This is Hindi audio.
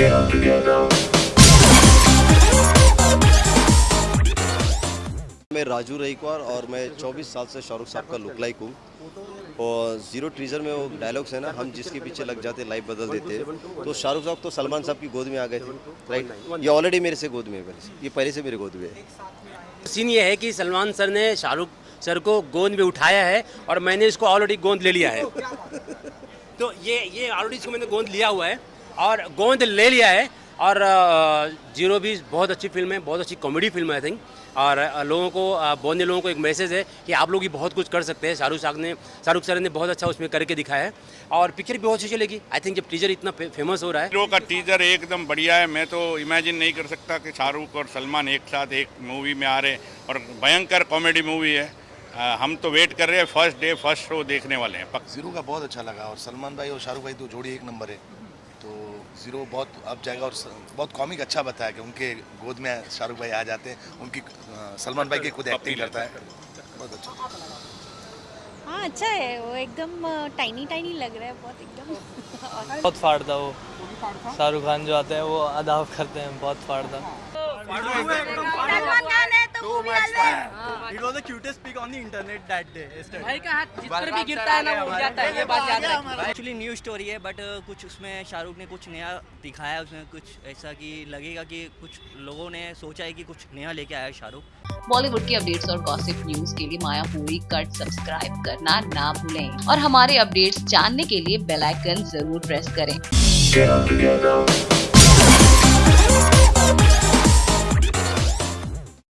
मैं राजू रईकवार और मैं 24 साल से शाहरुख साहब का लुक लाइक हूँ। और ज़ीरो टीजर में वो डायलॉग्स है ना हम जिसके पीछे लग जाते लाइफ बदल देते। हैं तो शाहरुख साहब तो सलमान साहब की गोद में आ गए थे राइट ये ऑलरेडी मेरे से गोद में है पहले से। ये पहले से मेरे गोद में है। सीन ये है कि सलमान सर ने शाहरुख सर को गोंद में उठाया है और मैंने इसको ऑलरेडी गोंद ले लिया है। तो ये ये ऑलरेडी इसको मैंने गोंद लिया हुआ है। और गोंद ले लिया है और ज़ीरो भी बहुत अच्छी फ़िल्म है बहुत अच्छी कॉमेडी फ़िल्म है आई थिंक और लोगों को बोलने लोगों को एक मैसेज है कि आप लोग भी बहुत कुछ कर सकते हैं। शाहरुख साहब ने शाहरुख सर ने बहुत अच्छा उसमें करके दिखाया है। और पिक्चर भी बहुत अच्छी चलेगी। आई थिंक जब टीजर इतना फे, फ़ेमस हो रहा है। हीरो का टीजर एकदम बढ़िया है। मैं तो इमेजिन नहीं कर सकता कि शाहरुख और सलमान एक साथ एक मूवी में आ रहे हैं। और भयंकर कॉमेडी मूवी है। आ, हम तो वेट कर रहे हैं। फ़र्स्ट डे फ़र्स्ट शो देखने वाले हैं पक्का। ज़ीरो का बहुत अच्छा लगा। और सलमान भाई और शाहरुख भाई तो जोड़ी एक नंबर है। तो ज़ीरो बहुत अब जाएगा और बहुत कॉमिक अच्छा बताया कि उनके गोद में शाहरुख भाई आ जाते हैं उनकी सलमान भाई की खुद एक्टिंग करता है। बहुत अच्छा। हाँ अच्छा है वो एकदम टाइनी टाइनी लग रहा है बहुत एकदम। बहुत फाड़ता वो। शाहरुख खान जो आते हैं वो अदाव करते हैं बहुत फाड़ता It was the cutest pic on the internet that day. Yesterday. भाई का हाथ जिस पर भी गिरता है ना वो उड़ जाता है ये बात याद रखिए। एक्चुअली न्यू स्टोरी है बट कुछ उसमें शाहरुख ने कुछ नया दिखाया उसमें कुछ ऐसा कि लगेगा कि कुछ लोगों ने सोचा है कि कुछ नया लेके आया है शाहरुख। बॉलीवुड की अपडेट्स और गॉसिप न्यूज़ के लिए माया पूरी कट सब्सक्राइब करना ना भूलें। और हमारे अपडेट्स जानने के लिए बेल आइकन ज़रूर प्रेस करें।